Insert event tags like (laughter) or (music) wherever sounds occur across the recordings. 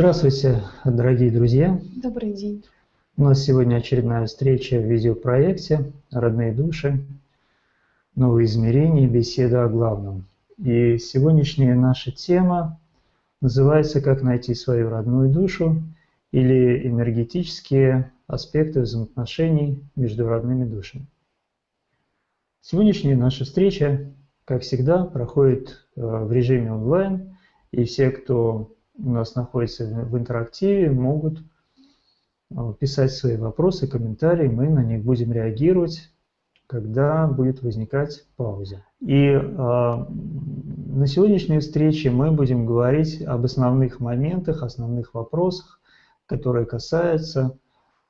Здравствуйте, дорогие друзья! Добрый день! У нас сегодня очередная встреча в видеопроекте «Родные души. Новые измерения. Беседа о главном». И сегодняшняя наша тема называется «Как найти свою родную душу» или «Энергетические аспекты взаимоотношений между родными душами». Сегодняшняя наша встреча, как всегда, проходит э, в режиме онлайн, и все, кто у нас находится в интерактиве, могут э, писать свои вопросы, комментарии, мы на них будем реагировать, когда будет возникать пауза. И э, на сегодняшней встрече мы будем говорить об основных моментах, основных вопросах, которые касаются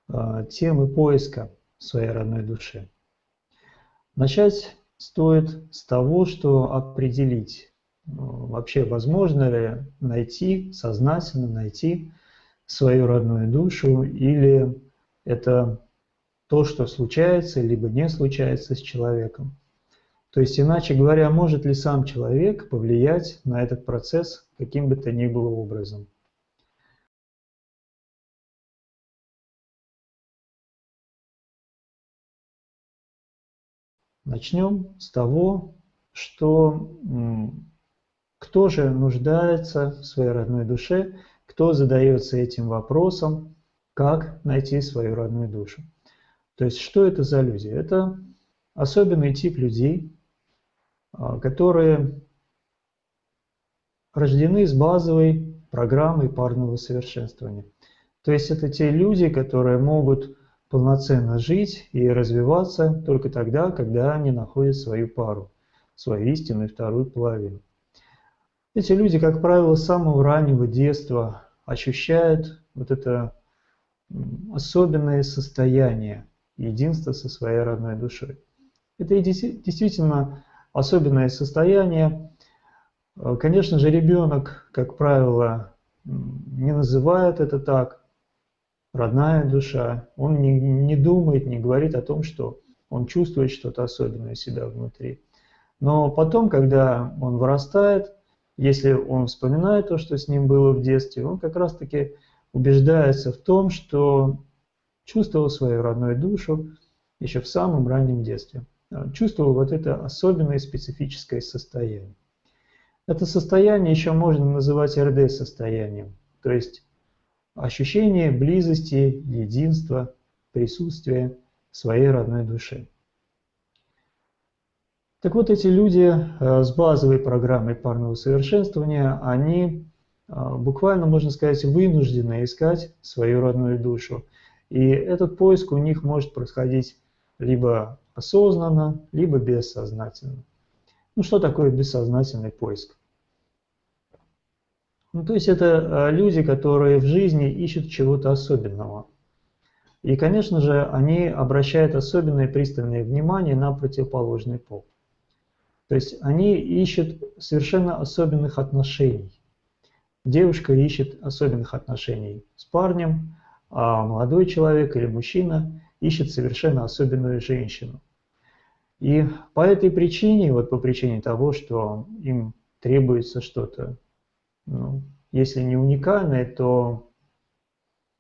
э, темы поиска своей родной души. Начать стоит с того, что определить, вообще возможно ли найти, сознательно найти свою родную душу, или это то, что случается, либо не случается с человеком. То есть, иначе говоря, может ли сам человек повлиять на этот процесс каким бы то ни было образом. Начнем с того, что кто же нуждается в своей родной душе, кто задается этим вопросом, как найти свою родную душу. То есть что это за люди? Это особенный тип людей, а, которые рождены с базовой программой парного совершенствования. То есть это те люди, которые могут полноценно жить и развиваться только тогда, когда они находят свою пару, свою истинную вторую половину. Эти люди, как правило, с самого раннего детства ощущают вот это особенное состояние единства со своей родной душой. Это действительно особенное состояние. Конечно же, ребенок, как правило, не называет это так, родная душа. Он не, не думает, не говорит о том, что он чувствует что-то особенное себя внутри. Но потом, когда он вырастает, если он вспоминает то, что с ним было в детстве, он как раз-таки убеждается в том, что чувствовал свою родную душу еще в самом раннем детстве. Чувствовал вот это особенное специфическое состояние. Это состояние еще можно называть РД-состоянием, то есть ощущение близости, единства, присутствия своей родной души. Так вот, эти люди э, с базовой программой парного совершенствования, они э, буквально, можно сказать, вынуждены искать свою родную душу. И этот поиск у них может происходить либо осознанно, либо бессознательно. Ну что такое бессознательный поиск? Ну, то есть это э, люди, которые в жизни ищут чего-то особенного. И, конечно же, они обращают особенное пристальное внимание на противоположный пол. То есть они ищут совершенно особенных отношений. Девушка ищет особенных отношений с парнем, а молодой человек или мужчина ищет совершенно особенную женщину. И по этой причине, вот по причине того, что им требуется что-то, ну, если не уникальное, то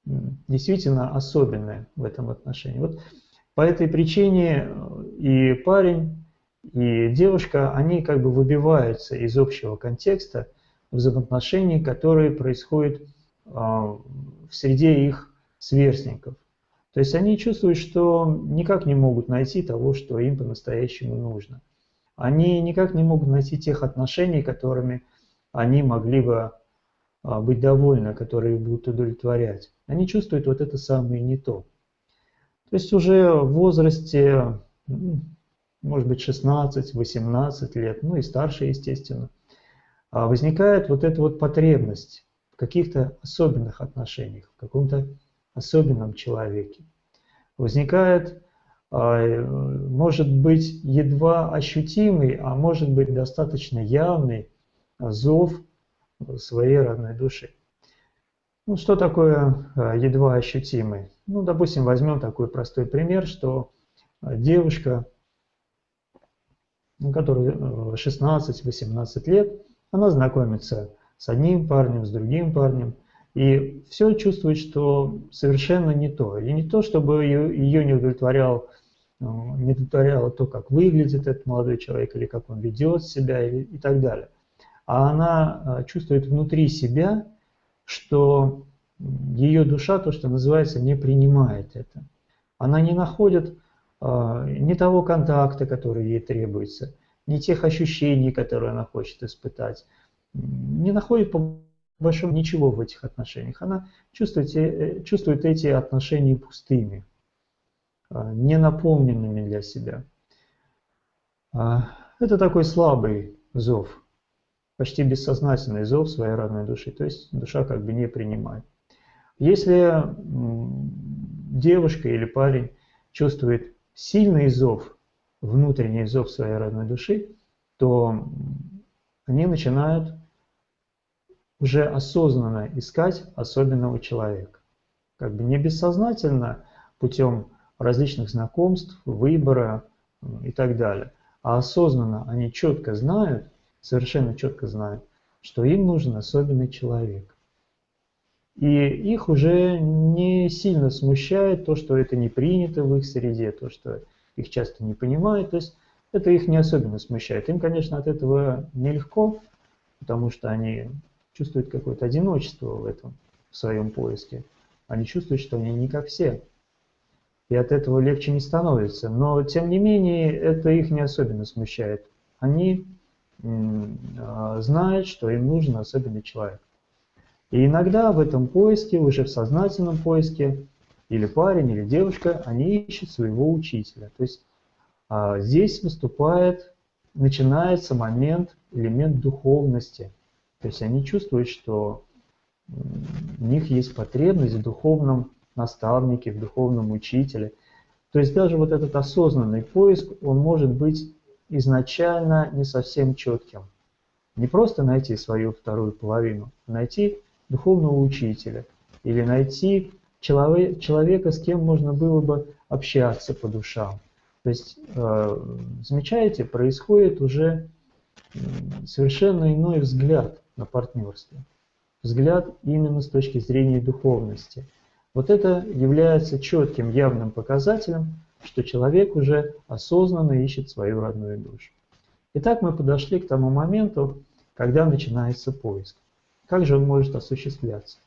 действительно особенное в этом отношении. Вот по этой причине и парень и девушка, они как бы выбиваются из общего контекста взаимоотношений, которые происходят а, в среде их сверстников. То есть они чувствуют, что никак не могут найти того, что им по-настоящему нужно. Они никак не могут найти тех отношений, которыми они могли бы а, быть довольны, которые будут удовлетворять. Они чувствуют вот это самое не то. То есть уже в возрасте может быть 16-18 лет, ну и старше, естественно, а возникает вот эта вот потребность в каких-то особенных отношениях, в каком-то особенном человеке. Возникает, а, может быть, едва ощутимый, а может быть достаточно явный зов своей родной души. Ну, что такое а, едва ощутимый? Ну, допустим, возьмем такой простой пример, что девушка которой 16-18 лет, она знакомится с одним парнем, с другим парнем, И все чувствует, что совершенно не то. И не то, чтобы ее, ее не удовлетворял э, не удовлетворяло то, как выглядит этот молодой человек, или как он ведет себя, и, и так далее. А она э, чувствует внутри себя, что ее душа, то, что называется, не принимает это. Она не находит э, ни того контакта, который ей требуется, ни тех ощущений, которые она хочет испытать, не находит по большому ничего в этих отношениях. Она чувствует, э, чувствует эти отношения пустыми, э, не наполненными для себя. А, это такой слабый зов, почти бессознательный зов своей родной души, то есть душа как бы не принимает. Если девушка или парень чувствует сильный зов, внутренний зов своей родной души, то они начинают уже осознанно искать особенного человека. Как бы не бессознательно, путем различных знакомств, выбора и так далее. А осознанно они четко знают, совершенно четко знают, что им нужен особенный человек. И их уже не сильно смущает то, что это не принято в их среде, то, что их часто не понимают. То есть это их не особенно смущает. Им, конечно, от этого нелегко, потому что они чувствуют какое-то одиночество в этом, в своем поиске. Они чувствуют, что они не как все. И от этого легче не становится. Но, тем не менее, это их не особенно смущает. Они э, знают, что им нужен особенный человек. И иногда в этом поиске, уже в сознательном поиске, или парень, или девушка, они ищут своего учителя. То есть э, здесь выступает, начинается момент, элемент духовности – то есть они чувствуют, что у них есть потребность в духовном наставнике, в духовном учителе. То есть даже вот этот осознанный поиск, он может быть изначально не совсем четким. Не просто найти свою вторую половину, а найти духовного учителя или найти человека, с кем можно было бы общаться по душам. То есть, э, замечаете, происходит уже совершенно иной взгляд на партнерство. Взгляд именно с точки зрения духовности. Вот это является четким, явным показателем, что человек уже осознанно ищет свою родную душу. Итак, мы подошли к тому моменту, когда начинается поиск. Как же он может осуществляться?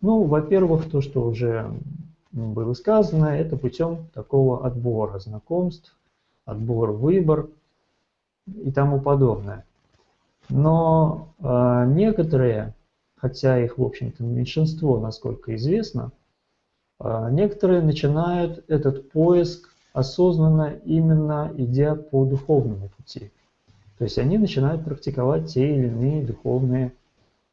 Ну, во-первых, то, что уже было сказано, это путем такого отбора знакомств, отбор, выбор и тому подобное. Но э, некоторые, хотя их, в общем-то, меньшинство, насколько известно, э, некоторые начинают этот поиск осознанно именно идя по духовному пути. То есть они начинают практиковать те или иные духовные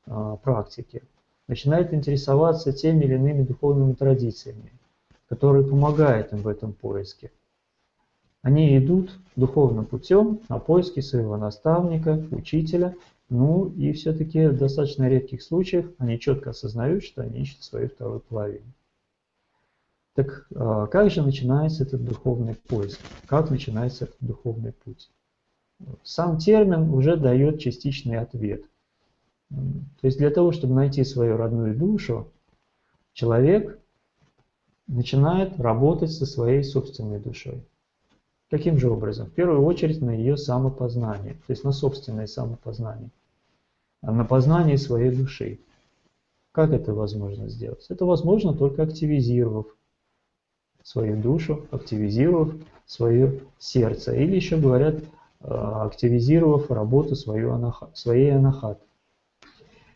э, практики начинает интересоваться теми или иными духовными традициями, которые помогают им в этом поиске. Они идут духовным путем на поиски своего наставника, учителя, ну и все-таки в достаточно редких случаях они четко осознают, что они ищут свою вторую половину. Так а, как же начинается этот духовный поиск? Как начинается этот духовный путь? Сам термин уже дает частичный ответ. То есть для того, чтобы найти свою родную душу, человек начинает работать со своей собственной душой. Каким же образом? В первую очередь на ее самопознание, то есть на собственное самопознание, на познание своей души. Как это возможно сделать? Это возможно только активизировав свою душу, активизировав свое сердце. Или еще говорят, а, активизировав работу свою, своей анахаты.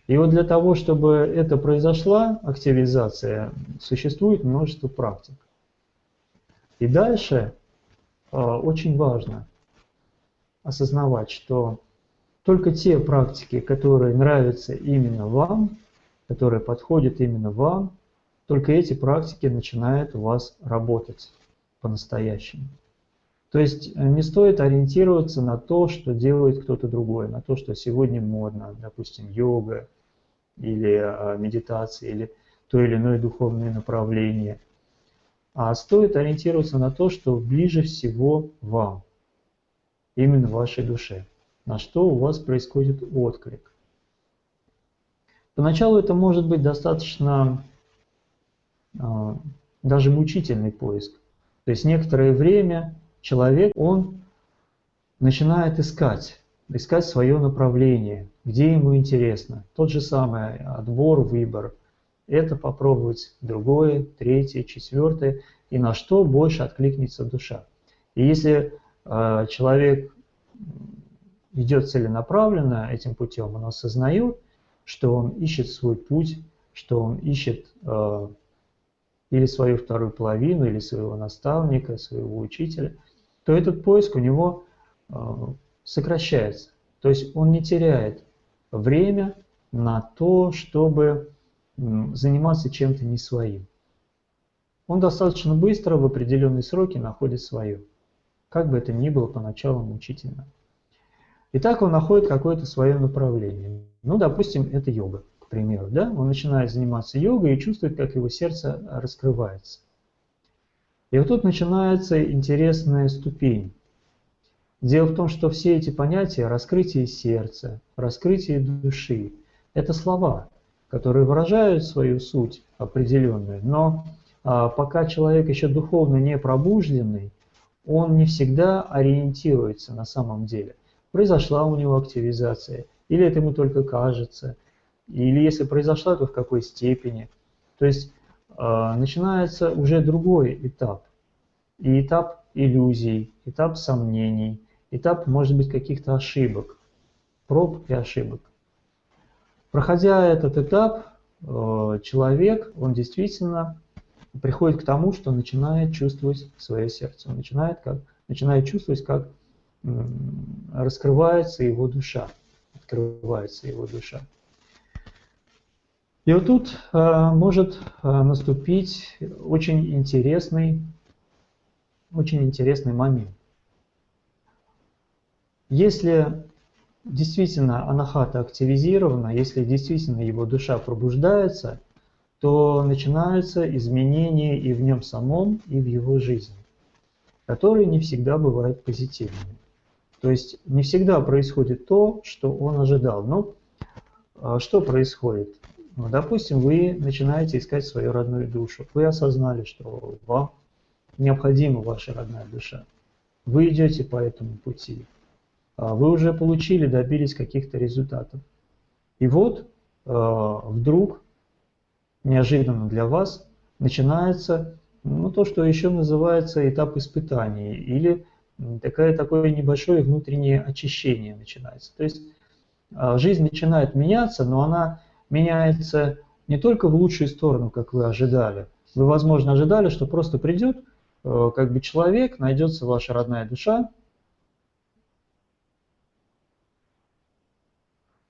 И вот для того, чтобы это произошла, активизация, существует множество практик. И дальше э, очень важно осознавать, что только те практики, которые нравятся именно вам, которые подходят именно вам, только эти практики начинают у вас работать по-настоящему. То есть э, не стоит ориентироваться на то, что делает кто-то другой, на то, что сегодня модно, допустим, йога, или а, медитации, или то или иное духовное направление. А стоит ориентироваться на то, что ближе всего вам. именно вашей душе, на что у вас происходит отклик. Поначалу это может быть достаточно э, даже мучительный поиск. То есть некоторое время человек, он начинает искать, искать свое направление, где ему интересно. Тот же самый отбор, выбор. Это попробовать другое, третье, четвертое, и на что больше откликнется душа. И если э, человек идет целенаправленно этим путем, он осознает, что он ищет свой путь, что он ищет э, или свою вторую половину, или своего наставника, своего учителя, то этот поиск у него э, сокращается. То есть он не теряет время на то, чтобы заниматься чем-то не своим. Он достаточно быстро в определенные сроки находит свое. Как бы это ни было поначалу мучительно. Итак, он находит какое-то свое направление. Ну, допустим, это йога, к примеру. Да? Он начинает заниматься йогой и чувствует, как его сердце раскрывается. И вот тут начинается интересная ступень. Дело в том, что все эти понятия, раскрытие сердца, раскрытие души, это слова, которые выражают свою суть определенную, но а, пока человек еще духовно не пробужденный, он не всегда ориентируется на самом деле. Произошла у него активизация, или это ему только кажется, или если произошла, то в какой степени. То есть э, начинается уже другой этап. И этап иллюзий, этап сомнений, этап, может быть, каких-то ошибок, проб и ошибок. Проходя этот этап, э, человек, он действительно приходит к тому, что начинает чувствовать свое сердце, он начинает, как, начинает чувствовать, как раскрывается его душа, открывается его душа. И вот тут э, может э, наступить очень интересный, очень интересный момент. Если действительно анахата активизирована, если действительно его душа пробуждается, то начинаются изменения и в нем самом, и в его жизни, которые не всегда бывают позитивными. То есть не всегда происходит то, что он ожидал. Но а, что происходит? Ну, допустим, вы начинаете искать свою родную душу. Вы осознали, что вам необходима ваша родная душа. Вы идете по этому пути. А, вы уже получили, добились каких-то результатов. И вот а, вдруг неожиданно для вас начинается ну, то, что еще называется этап испытаний или такое, такое небольшое внутреннее очищение начинается. То есть а, жизнь начинает меняться, но она меняется не только в лучшую сторону, как вы ожидали. Вы, возможно, ожидали, что просто придет э, как бы человек, найдется ваша родная душа,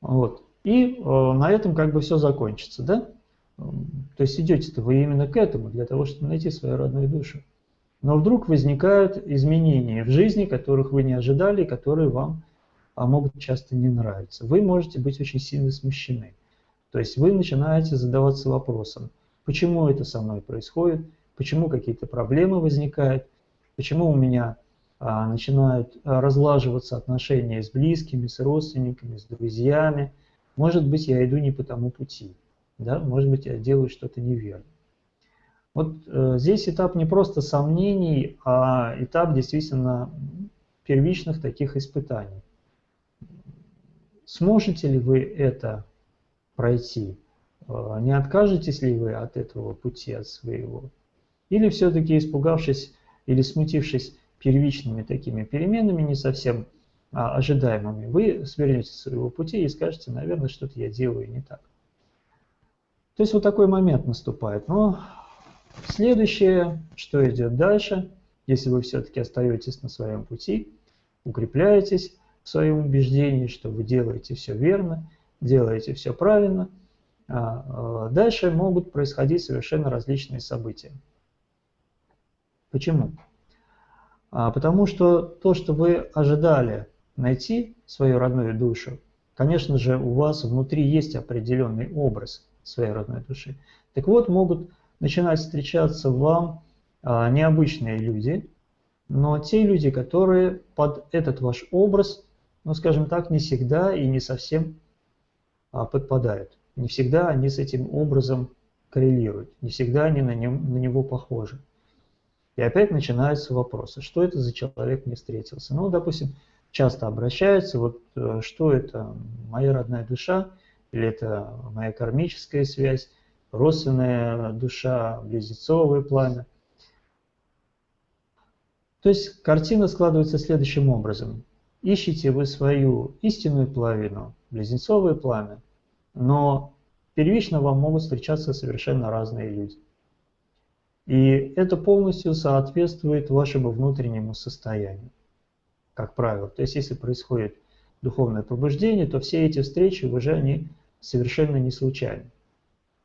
вот, и э, на этом как бы все закончится, да? То есть идете-то вы именно к этому, для того, чтобы найти свою родную душу. Но вдруг возникают изменения в жизни, которых вы не ожидали, которые вам а, могут часто не нравиться. Вы можете быть очень сильно смущены. То есть вы начинаете задаваться вопросом, почему это со мной происходит, почему какие-то проблемы возникают, почему у меня а, начинают а, разлаживаться отношения с близкими, с родственниками, с друзьями. Может быть, я иду не по тому пути да, может быть, я делаю что-то неверно. Вот э, здесь этап не просто сомнений, а этап действительно первичных таких испытаний. Сможете ли вы это пройти? Э, не откажетесь ли вы от этого пути, от своего? Или все-таки испугавшись или смутившись первичными такими переменами, не совсем а, ожидаемыми, вы свернете с своего пути и скажете, наверное, что-то я делаю не так. То есть вот такой момент наступает. Но следующее, что идет дальше, если вы все-таки остаетесь на своем пути, укрепляетесь в своем убеждении, что вы делаете все верно, делаете все правильно, а, а дальше могут происходить совершенно различные события. Почему? А потому что то, что вы ожидали найти свою родную душу, конечно же, у вас внутри есть определенный образ – своей родной души. Так вот, могут начинать встречаться вам необычные люди, но те люди, которые под этот ваш образ, ну скажем так, не всегда и не совсем подпадают. Не всегда они с этим образом коррелируют, не всегда они на, нем, на него похожи. И опять начинаются вопросы, что это за человек мне встретился. Ну, допустим, часто обращаются, вот э, что это, моя родная душа, или это моя кармическая связь, родственная душа, близнецовое пламя. То есть картина складывается следующим образом. Ищите вы свою истинную половину, близнецовое пламя, но первично вам могут встречаться совершенно разные люди. И это полностью соответствует вашему внутреннему состоянию, как правило. То есть если происходит духовное пробуждение, то все эти встречи уже они совершенно не случайно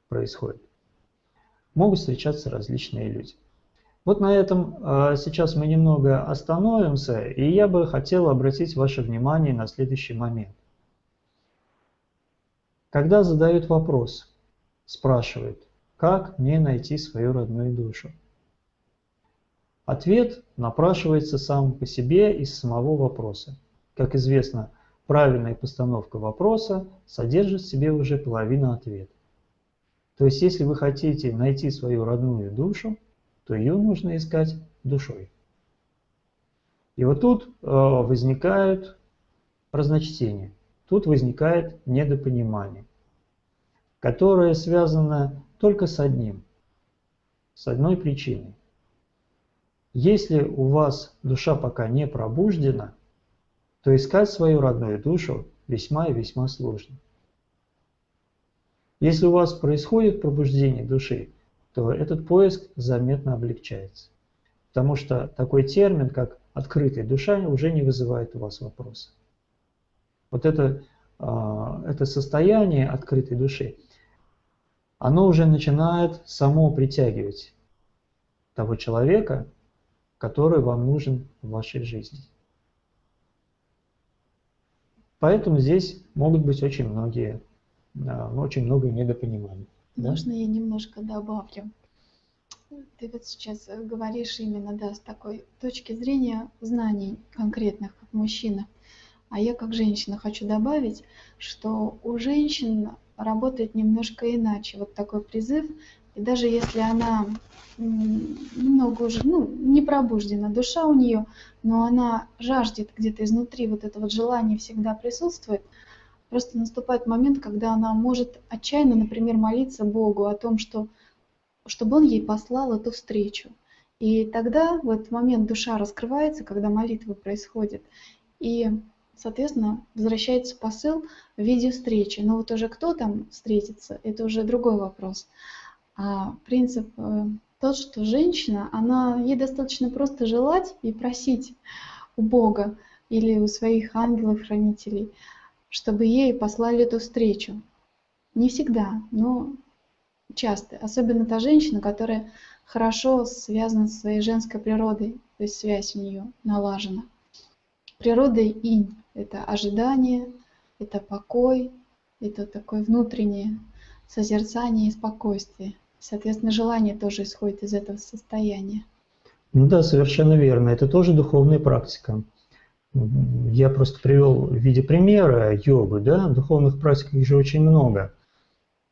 происходят. Могут встречаться различные люди. Вот на этом а, сейчас мы немного остановимся, и я бы хотел обратить ваше внимание на следующий момент. Когда задают вопрос, спрашивают, как мне найти свою родную душу? Ответ напрашивается сам по себе из самого вопроса. Как известно, правильная постановка вопроса содержит в себе уже половину ответа. То есть, если вы хотите найти свою родную душу, то ее нужно искать душой. И вот тут э, возникают разночтения, тут возникает недопонимание, которое связано только с одним, с одной причиной. Если у вас душа пока не пробуждена, то искать свою родную душу весьма и весьма сложно. Если у вас происходит пробуждение души, то этот поиск заметно облегчается. Потому что такой термин, как открытая душа, уже не вызывает у вас вопроса. Вот это, это состояние открытой души, оно уже начинает само притягивать того человека, который вам нужен в вашей жизни. Поэтому здесь могут быть очень многие, очень много недопониманий. Можно я немножко добавлю? Ты вот сейчас говоришь именно да, с такой точки зрения знаний конкретных, как мужчина. А я как женщина хочу добавить, что у женщин работает немножко иначе. Вот такой призыв. И даже если она немного уже, ну, не пробуждена душа у нее, но она жаждет где-то изнутри, вот это вот желание всегда присутствует, просто наступает момент, когда она может отчаянно, например, молиться Богу о том, что, чтобы Он ей послал эту встречу. И тогда в этот момент душа раскрывается, когда молитва происходит. И соответственно, возвращается посыл в виде встречи. Но вот уже кто там встретится, это уже другой вопрос. А принцип э, тот, что женщина, она, ей достаточно просто желать и просить у Бога или у своих ангелов-хранителей, чтобы ей послали эту встречу. Не всегда, но часто. Особенно та женщина, которая хорошо связана со своей женской природой, то есть связь у нее налажена. Природой инь это ожидание, это покой, это такое внутреннее созерцание и спокойствие. Соответственно, желание тоже исходит из этого состояния. Ну да, совершенно верно. Это тоже духовная практика. Я просто привел в виде примера йогу, да, духовных практик их же очень много.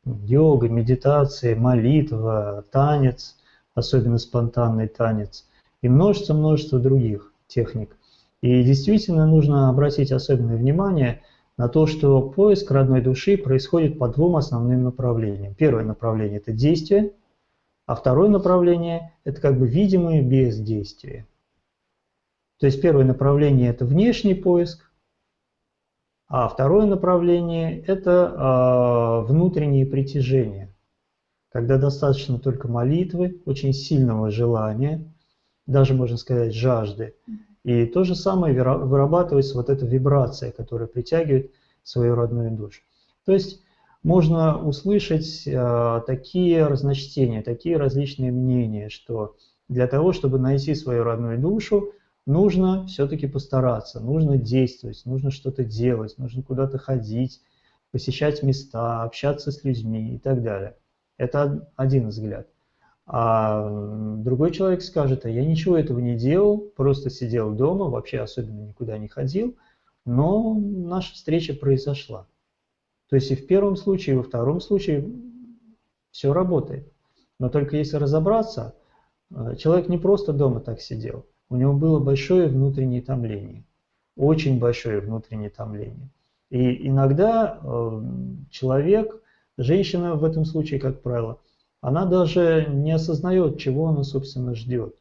Йога, медитация, молитва, танец, особенно спонтанный танец, и множество-множество других техник. И действительно нужно обратить особенное внимание на то, что поиск родной души происходит по двум основным направлениям. Первое направление – это действие, а второе направление – это как бы видимое бездействие. То есть первое направление – это внешний поиск, а второе направление – это э, внутреннее притяжение, когда достаточно только молитвы, очень сильного желания, даже можно сказать жажды, и то же самое вырабатывается вот эта вибрация, которая притягивает свою родную душу. То есть можно услышать э, такие разночтения, такие различные мнения, что для того, чтобы найти свою родную душу, нужно все-таки постараться, нужно действовать, нужно что-то делать, нужно куда-то ходить, посещать места, общаться с людьми и так далее. Это один взгляд. А другой человек скажет, а я ничего этого не делал, просто сидел дома, вообще особенно никуда не ходил, но наша встреча произошла. То есть и в первом случае, и во втором случае все работает. Но только если разобраться, э, человек не просто дома так сидел, у него было большое внутреннее томление, очень большое внутреннее томление. И иногда э, человек, женщина в этом случае, как правило, она даже не осознает, чего она, собственно, ждет.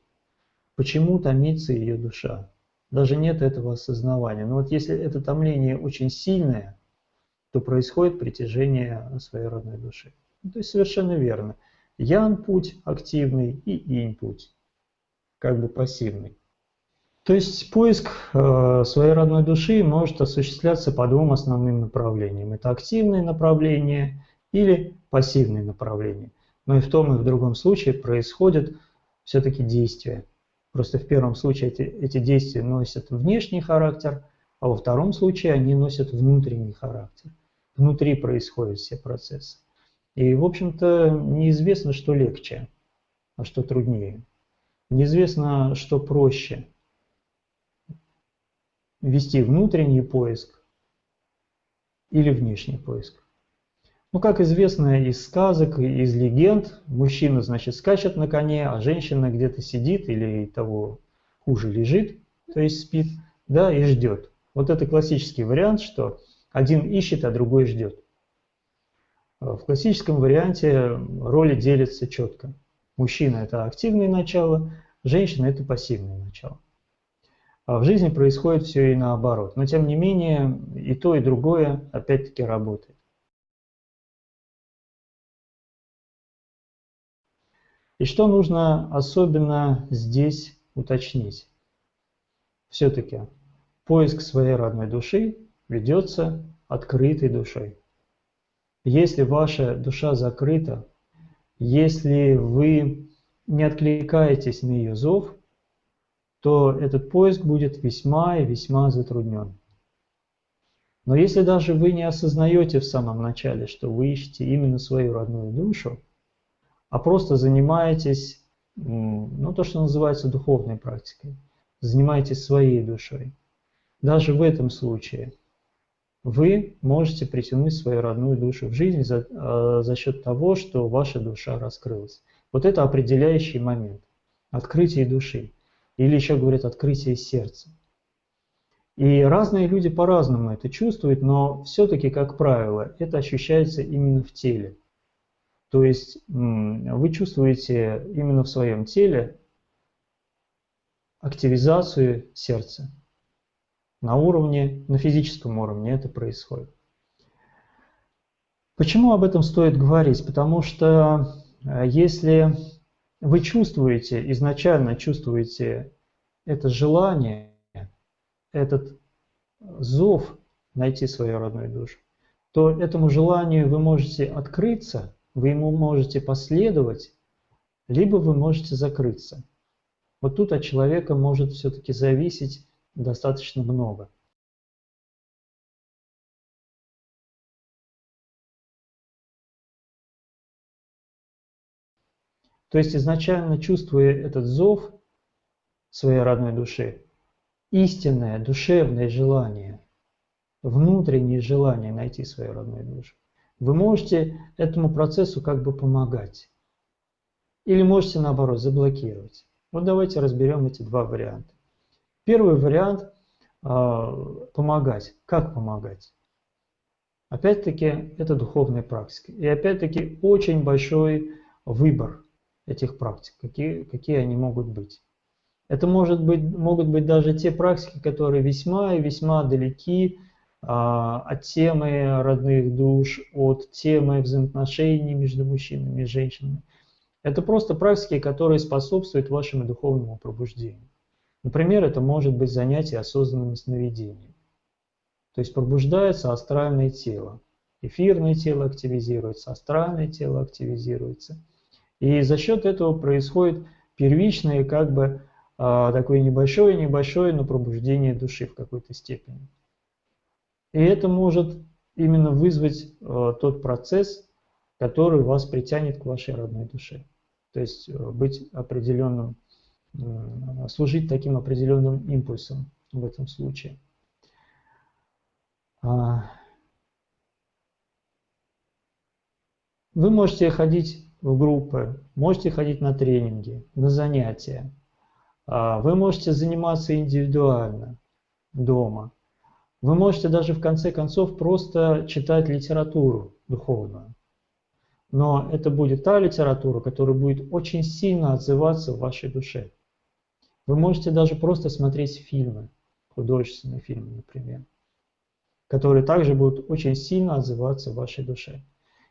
Почему томится ее душа. Даже нет этого осознавания. Но вот если это томление очень сильное, то происходит притяжение своей родной души. То есть совершенно верно. Ян путь активный и инь путь, как бы пассивный. То есть поиск э, своей родной души может осуществляться по двум основным направлениям. Это активное направление или пассивное направление. Но и в том и в другом случае происходят все-таки действия. Просто в первом случае эти, эти действия носят внешний характер, а во втором случае они носят внутренний характер. Внутри происходят все процессы. И, в общем-то, неизвестно, что легче, а что труднее. Неизвестно, что проще. Вести внутренний поиск или внешний поиск. Ну, как известно из сказок, из легенд, мужчина, значит, скачет на коне, а женщина где-то сидит или того хуже лежит, то есть спит, да, и ждет. Вот это классический вариант, что один ищет, а другой ждет. В классическом варианте роли делятся четко. Мужчина – это активное начало, женщина – это пассивное начало. А в жизни происходит все и наоборот. Но тем не менее и то, и другое опять-таки работает. И что нужно особенно здесь уточнить? Все-таки поиск своей родной души ведется открытой душой. Если ваша душа закрыта, если вы не откликаетесь на ее зов, то этот поиск будет весьма и весьма затруднен. Но если даже вы не осознаете в самом начале, что вы ищете именно свою родную душу, а просто занимаетесь, ну, то, что называется духовной практикой, занимаетесь своей душой. Даже в этом случае вы можете притянуть свою родную душу в жизнь за, э, за счет того, что ваша душа раскрылась. Вот это определяющий момент. Открытие души. Или еще говорят открытие сердца. И разные люди по-разному это чувствуют, но все-таки, как правило, это ощущается именно в теле. То есть вы чувствуете именно в своем теле активизацию сердца. На уровне, на физическом уровне это происходит. Почему об этом стоит говорить? Потому что э, если вы чувствуете, изначально чувствуете это желание, этот зов найти свою родную душу, то этому желанию вы можете открыться вы ему можете последовать, либо вы можете закрыться. Вот тут от человека может все-таки зависеть достаточно много. То есть изначально чувствуя этот зов своей родной души, истинное душевное желание, внутреннее желание найти свою родную душу, вы можете этому процессу как бы помогать. Или можете наоборот заблокировать. Вот давайте разберем эти два варианта. Первый вариант э, помогать. Как помогать? Опять-таки это духовная практика. И опять-таки очень большой выбор этих практик, какие, какие они могут быть. Это может быть, могут быть даже те практики, которые весьма и весьма далеки а, от темы родных душ, от темы взаимоотношений между мужчинами и женщинами. Это просто практики, которые способствуют вашему духовному пробуждению. Например, это может быть занятие осознанным сновидением. То есть пробуждается астральное тело. Эфирное тело активизируется, астральное тело активизируется. И за счет этого происходит первичное, как бы а, такое небольшое-небольшое, но пробуждение души в какой-то степени. И это может именно вызвать э, тот процесс, который вас притянет к вашей родной душе. То есть э, быть определенным, служить таким определенным импульсом в этом случае. А, вы можете ходить в группы, можете ходить на тренинги, на занятия. А, вы можете заниматься индивидуально дома. Вы можете даже в конце концов просто читать литературу духовную. Но это будет та литература, которая будет очень сильно отзываться в вашей душе. Вы можете даже просто смотреть фильмы, художественные фильмы, например, которые также будут очень сильно отзываться в вашей душе.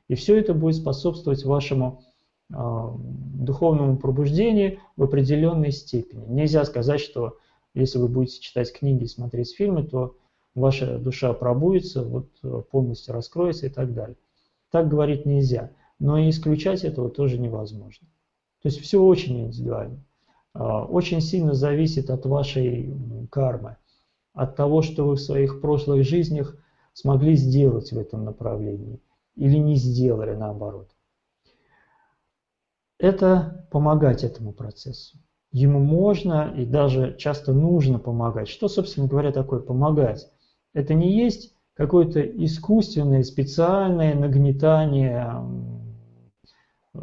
И все это будет способствовать вашему э, духовному пробуждению в определенной степени. Нельзя сказать, что если вы будете читать книги и смотреть фильмы, то ваша душа пробудится, вот, э, полностью раскроется и так далее. Так говорить нельзя, но и исключать этого тоже невозможно. То есть все очень индивидуально. А, очень сильно зависит от вашей кармы, от того, что вы в своих прошлых жизнях смогли сделать в этом направлении или не сделали наоборот. Это помогать этому процессу. Ему можно и даже часто нужно помогать. Что, собственно говоря, такое помогать? Это не есть какое-то искусственное, специальное нагнетание э,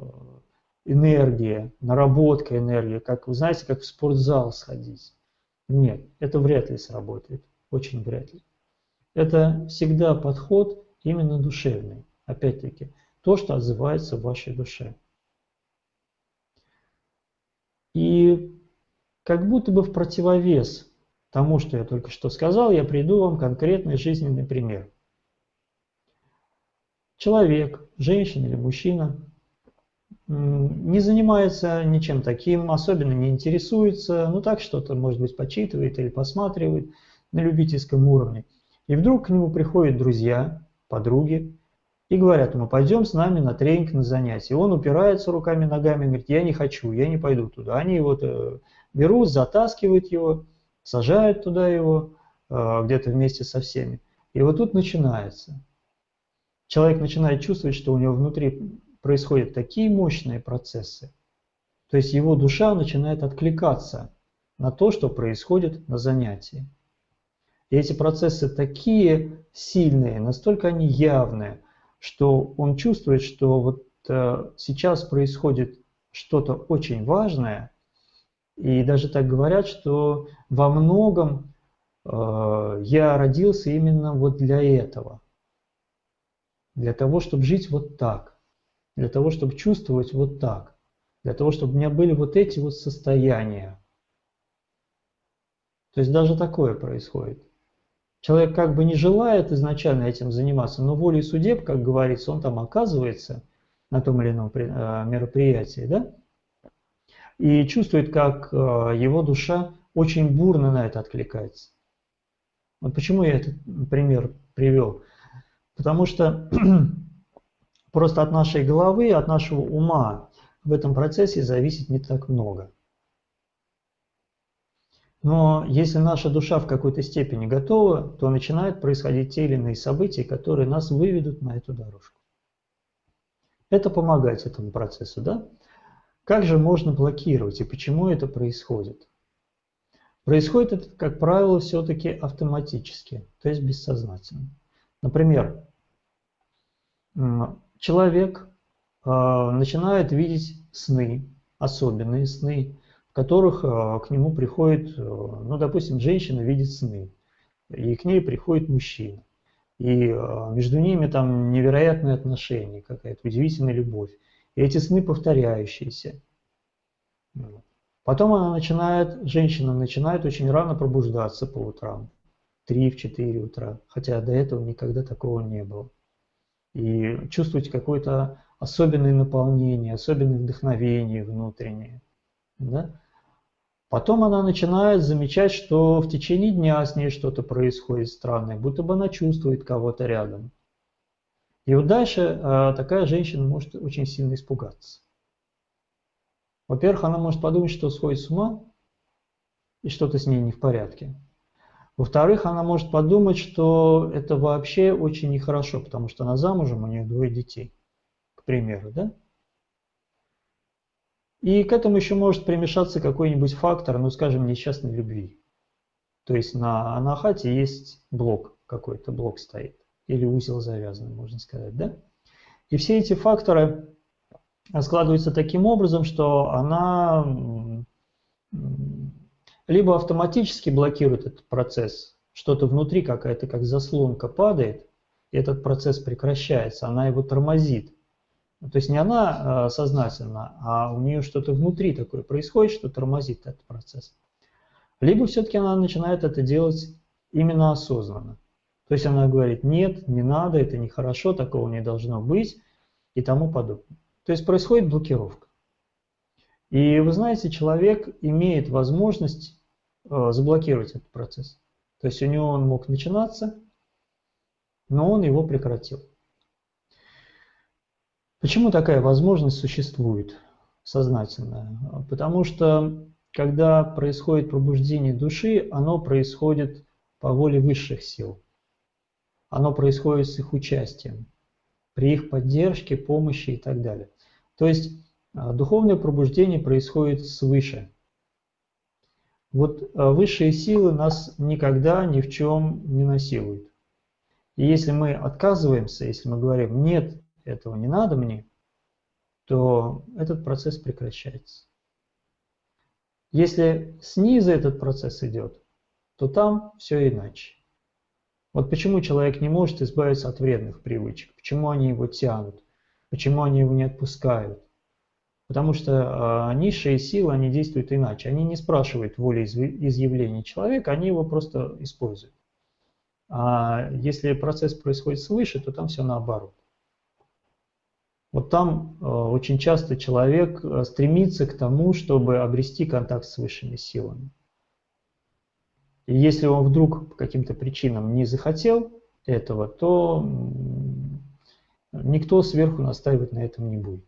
энергии, наработка энергии, как вы знаете, как в спортзал сходить. Нет, это вряд ли сработает, очень вряд ли. Это всегда подход именно душевный. Опять-таки, то, что отзывается в вашей душе. И как будто бы в противовес тому, что я только что сказал, я приду вам конкретный жизненный пример. Человек, женщина или мужчина, не занимается ничем таким, особенно не интересуется, ну так что-то, может быть, почитывает или посматривает на любительском уровне. И вдруг к нему приходят друзья, подруги, и говорят ему, пойдем с нами на тренинг, на занятие. Он упирается руками, ногами, говорит, я не хочу, я не пойду туда. Они его э, берут, затаскивают его, сажают туда его, э, где-то вместе со всеми. И вот тут начинается. Человек начинает чувствовать, что у него внутри происходят такие мощные процессы. То есть его душа начинает откликаться на то, что происходит на занятии. И эти процессы такие сильные, настолько они явные, что он чувствует, что вот э, сейчас происходит что-то очень важное, и даже так говорят, что во многом э, я родился именно вот для этого. Для того, чтобы жить вот так. Для того, чтобы чувствовать вот так. Для того, чтобы у меня были вот эти вот состояния. То есть даже такое происходит. Человек как бы не желает изначально этим заниматься, но волей судеб, как говорится, он там оказывается на том или ином э, мероприятии, да? И чувствует, как э, его душа очень бурно на это откликается. Вот почему я этот пример привел. Потому что (clears throat) просто от нашей головы, от нашего ума в этом процессе зависит не так много. Но если наша душа в какой-то степени готова, то начинают происходить те или иные события, которые нас выведут на эту дорожку. Это помогает этому процессу, да? Как же можно блокировать и почему это происходит? Происходит это, как правило, все-таки автоматически, то есть бессознательно. Например, человек а, начинает видеть сны, особенные сны, которых э, к нему приходит, э, ну, допустим, женщина видит сны, и к ней приходит мужчина. И э, между ними там невероятные отношения, какая-то удивительная любовь. И эти сны повторяющиеся. Потом она начинает, женщина начинает очень рано пробуждаться по утрам. 3-4 утра. Хотя до этого никогда такого не было. И чувствовать какое-то особенное наполнение, особенное вдохновение внутреннее. Да? Потом она начинает замечать, что в течение дня с ней что-то происходит странное, будто бы она чувствует кого-то рядом. И вот дальше э, такая женщина может очень сильно испугаться. Во-первых, она может подумать, что сходит с ума, и что-то с ней не в порядке. Во-вторых, она может подумать, что это вообще очень нехорошо, потому что она замужем, у нее двое детей, к примеру, да? И к этому еще может примешаться какой-нибудь фактор, ну скажем, несчастной любви. То есть на анахате есть блок какой-то, блок стоит. Или узел завязан, можно сказать, да? И все эти факторы складываются таким образом, что она либо автоматически блокирует этот процесс, что-то внутри какая-то как заслонка падает, и этот процесс прекращается, она его тормозит. То есть не она э, сознательно, а у нее что-то внутри такое происходит, что тормозит этот процесс. Либо все-таки она начинает это делать именно осознанно. То есть она говорит, нет, не надо, это нехорошо, такого не должно быть и тому подобное. То есть происходит блокировка. И вы знаете, человек имеет возможность э, заблокировать этот процесс. То есть у него он мог начинаться, но он его прекратил. Почему такая возможность существует сознательная? Потому что когда происходит пробуждение души, оно происходит по воле высших сил. Оно происходит с их участием, при их поддержке, помощи и так далее. То есть а, духовное пробуждение происходит свыше. Вот а, высшие силы нас никогда ни в чем не насилуют. И если мы отказываемся, если мы говорим «нет, этого не надо мне», то этот процесс прекращается. Если снизу этот процесс идет, то там все иначе. Вот почему человек не может избавиться от вредных привычек, почему они его тянут, почему они его не отпускают. Потому что э, низшие силы, они действуют иначе. Они не спрашивают воли изъявления человека, они его просто используют. А если процесс происходит свыше, то там все наоборот. Вот там э, очень часто человек э, стремится к тому, чтобы обрести контакт с высшими силами. И если он вдруг по каким-то причинам не захотел этого, то никто сверху настаивать на этом не будет.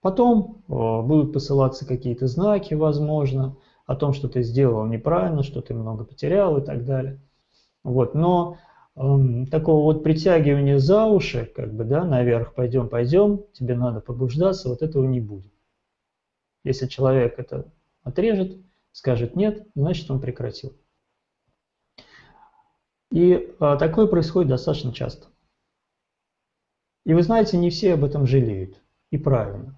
Потом э, будут посылаться какие-то знаки, возможно, о том, что ты сделал неправильно, что ты много потерял и так далее. Вот. Но э, такого вот притягивания за уши, как бы, да, наверх, пойдем, пойдем, тебе надо побуждаться, вот этого не будет. Если человек это отрежет, скажет нет, значит он прекратил. И а, такое происходит достаточно часто. И вы знаете, не все об этом жалеют. И правильно.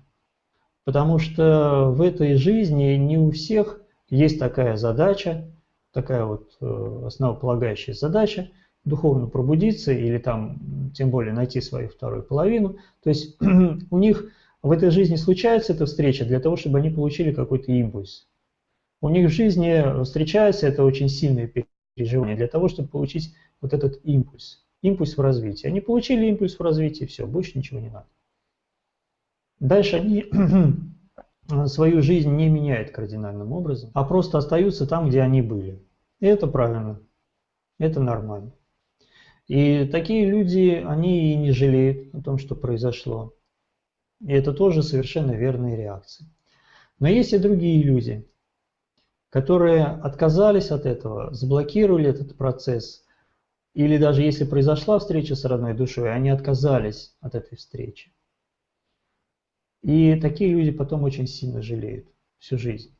Потому что в этой жизни не у всех есть такая задача, такая вот э, основополагающая задача духовно пробудиться или там тем более найти свою вторую половину. То есть (clears throat) у них в этой жизни случается эта встреча для того, чтобы они получили какой-то импульс. У них в жизни встречается это очень сильное переживание для того, чтобы получить вот этот импульс. Импульс в развитии. Они получили импульс в развитии, все, больше ничего не надо. Дальше они (clears throat) свою жизнь не меняют кардинальным образом, а просто остаются там, где они были. И это правильно, это нормально. И такие люди, они и не жалеют о том, что произошло. И это тоже совершенно верные реакции. Но есть и другие люди, которые отказались от этого, заблокировали этот процесс, или даже если произошла встреча с родной душой, они отказались от этой встречи. И такие люди потом очень сильно жалеют всю жизнь.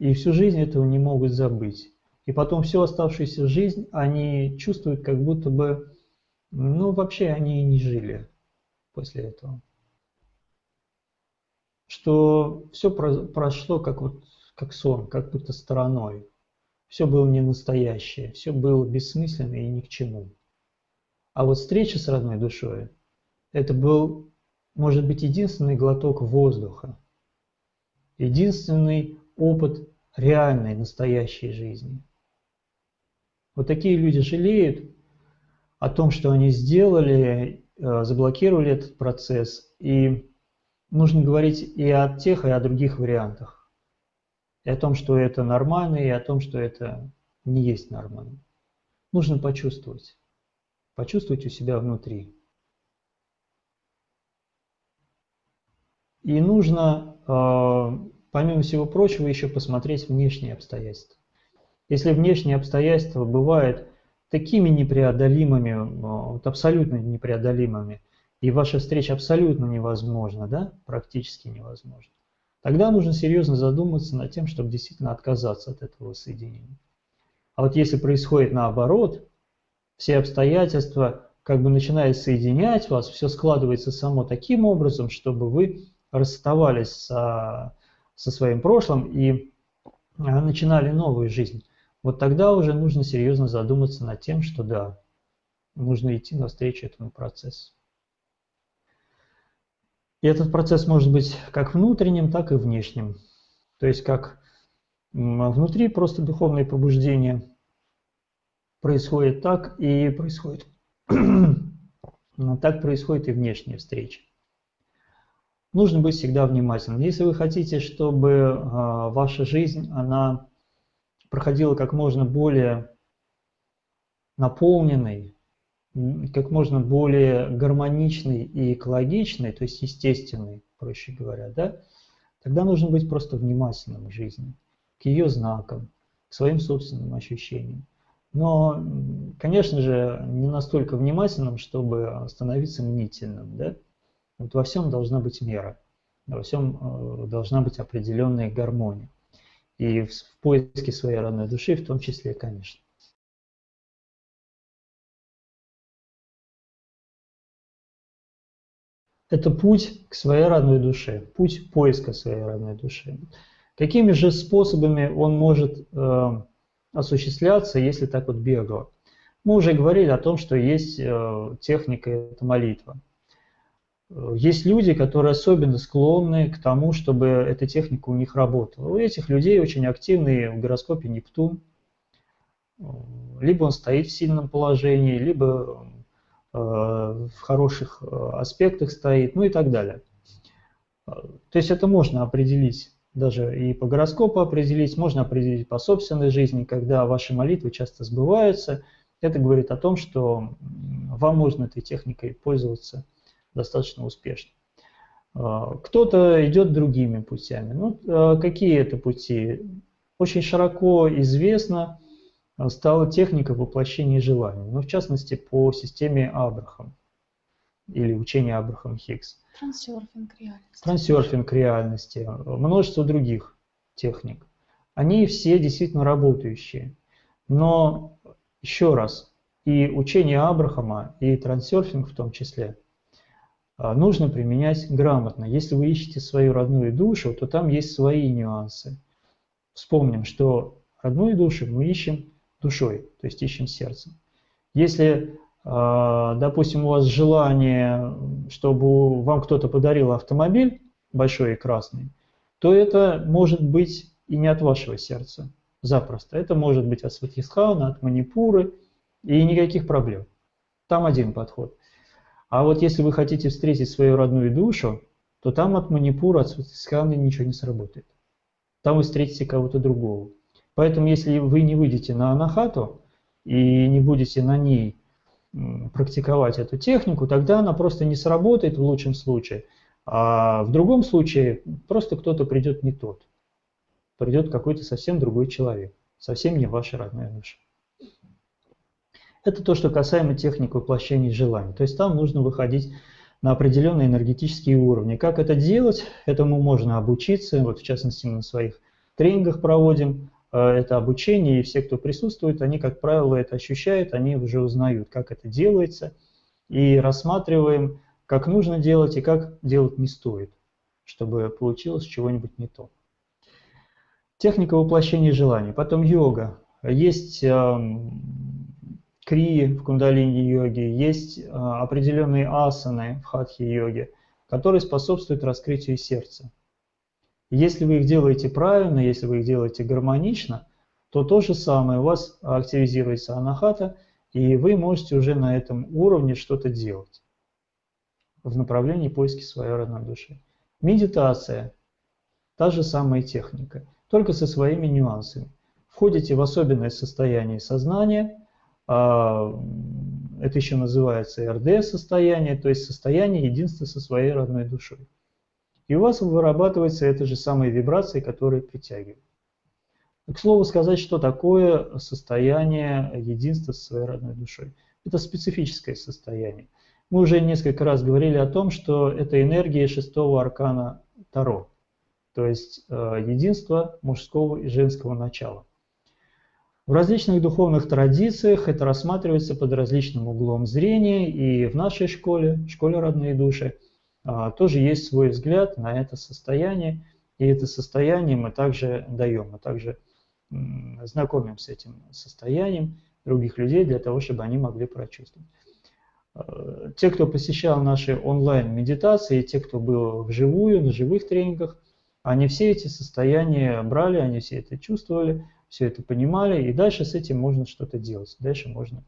И всю жизнь этого не могут забыть. И потом всю оставшуюся жизнь они чувствуют, как будто бы, ну вообще они и не жили после этого. Что все прошло как вот как сон, как будто стороной. Все было не настоящее, все было бессмысленно и ни к чему. А вот встреча с родной душой, это был может быть единственный глоток воздуха, единственный опыт реальной, настоящей жизни. Вот такие люди жалеют о том, что они сделали, э, заблокировали этот процесс. И нужно говорить и о тех, и о других вариантах. И о том, что это нормально, и о том, что это не есть нормально. Нужно почувствовать. Почувствовать у себя внутри. И нужно, э, помимо всего прочего, еще посмотреть внешние обстоятельства. Если внешние обстоятельства бывают такими непреодолимыми, вот абсолютно непреодолимыми, и ваша встреча абсолютно невозможна, да, практически невозможна, тогда нужно серьезно задуматься над тем, чтобы действительно отказаться от этого соединения. А вот если происходит наоборот, все обстоятельства как бы начинают соединять вас, все складывается само таким образом, чтобы вы расставались со, со своим прошлым и а, начинали новую жизнь. Вот тогда уже нужно серьезно задуматься над тем, что да, нужно идти навстречу этому процессу. И этот процесс может быть как внутренним, так и внешним. То есть как внутри просто духовное пробуждение происходит так и происходит (clears throat) так происходит и внешняя встреча. Нужно быть всегда внимательным. Если вы хотите, чтобы а, ваша жизнь она проходила как можно более наполненной, как можно более гармоничной и экологичной, то есть естественной, проще говоря, да, тогда нужно быть просто внимательным к жизни, к ее знакам, к своим собственным ощущениям. Но, конечно же, не настолько внимательным, чтобы становиться мнительным. Да? Вот во всем должна быть мера, во всем э, должна быть определенная гармония. И в поиске своей родной души в том числе, конечно. Это путь к своей родной душе, путь поиска своей родной души. Какими же способами он может э, осуществляться, если так вот бегло. Мы уже говорили о том, что есть э, техника, это молитва. Есть люди, которые особенно склонны к тому, чтобы эта техника у них работала. У этих людей очень активный в гороскопе Нептун. Либо он стоит в сильном положении, либо в хороших аспектах стоит, ну и так далее. То есть это можно определить даже и по гороскопу определить, можно определить по собственной жизни, когда ваши молитвы часто сбываются. Это говорит о том, что вам можно этой техникой пользоваться достаточно успешно. Кто-то идет другими путями. Ну, какие это пути? Очень широко известна стала техника воплощения желаний, ну, в частности, по системе Абрахам или учения Абрахам Хиггс. Трансерфинг реальности. Трансерфинг реальности, множество других техник. Они все действительно работающие. Но еще раз, и учение Абрахама, и трансерфинг в том числе, а, нужно применять грамотно. Если вы ищете свою родную душу, то там есть свои нюансы. Вспомним, что родную душу мы ищем душой, то есть ищем сердцем. Если а, допустим, у вас желание, чтобы вам кто-то подарил автомобиль большой и красный, то это может быть и не от вашего сердца, запросто. Это может быть от Сватхисхана, от Манипуры, и никаких проблем. Там один подход. А вот если вы хотите встретить свою родную душу, то там от Манипура, от Сватхисхана ничего не сработает. Там вы встретите кого-то другого. Поэтому если вы не выйдете на Анахату и не будете на ней практиковать эту технику, тогда она просто не сработает в лучшем случае, а в другом случае просто кто-то придет не тот. Придет какой-то совсем другой человек, совсем не ваша родная душа. Это то, что касаемо техник воплощения желаний. То есть там нужно выходить на определенные энергетические уровни. Как это делать? Этому можно обучиться. Вот в частности на своих тренингах проводим это обучение, и все, кто присутствует, они, как правило, это ощущают, они уже узнают, как это делается, и рассматриваем, как нужно делать и как делать не стоит, чтобы получилось чего-нибудь не то. Техника воплощения желаний. Потом йога. Есть э, крии в кундалини-йоге, есть э, определенные асаны в хатхи-йоге, которые способствуют раскрытию сердца. Если вы их делаете правильно, если вы их делаете гармонично, то то же самое, у вас активизируется анахата, и вы можете уже на этом уровне что-то делать в направлении поиски своей родной души. Медитация – та же самая техника, только со своими нюансами. Входите в особенное состояние сознания, а, это еще называется РД-состояние, то есть состояние единства со своей родной душой. И у вас вырабатывается эта же самая вибрация, которая притягивает. К слову сказать, что такое состояние единства со своей родной душой. Это специфическое состояние. Мы уже несколько раз говорили о том, что это энергия шестого аркана Таро, то есть э, единство мужского и женского начала. В различных духовных традициях это рассматривается под различным углом зрения, и в нашей школе, школе родные души, тоже есть свой взгляд на это состояние, и это состояние мы также даем, мы также знакомим с этим состоянием других людей для того, чтобы они могли прочувствовать. А, те, кто посещал наши онлайн-медитации, те, кто был вживую, на живых тренингах, они все эти состояния брали, они все это чувствовали, все это понимали, и дальше с этим можно что-то делать, дальше можно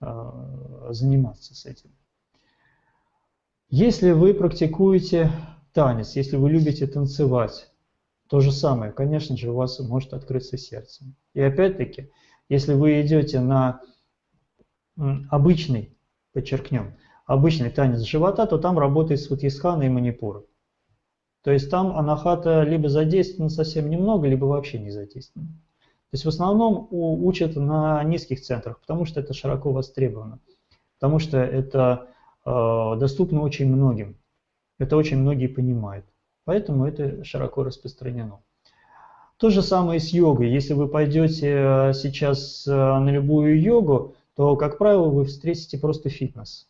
э, заниматься с этим. Если вы практикуете танец, если вы любите танцевать, то же самое, конечно же, у вас может открыться сердце. И опять-таки, если вы идете на обычный, подчеркнем, обычный танец живота, то там работает сватьисхана и манипура. То есть там анахата либо задействована совсем немного, либо вообще не задействована. То есть в основном учат на низких центрах, потому что это широко востребовано, потому что это доступно очень многим, это очень многие понимают, поэтому это широко распространено. То же самое с йогой. Если вы пойдете э, сейчас э, на любую йогу, то, как правило, вы встретите просто фитнес.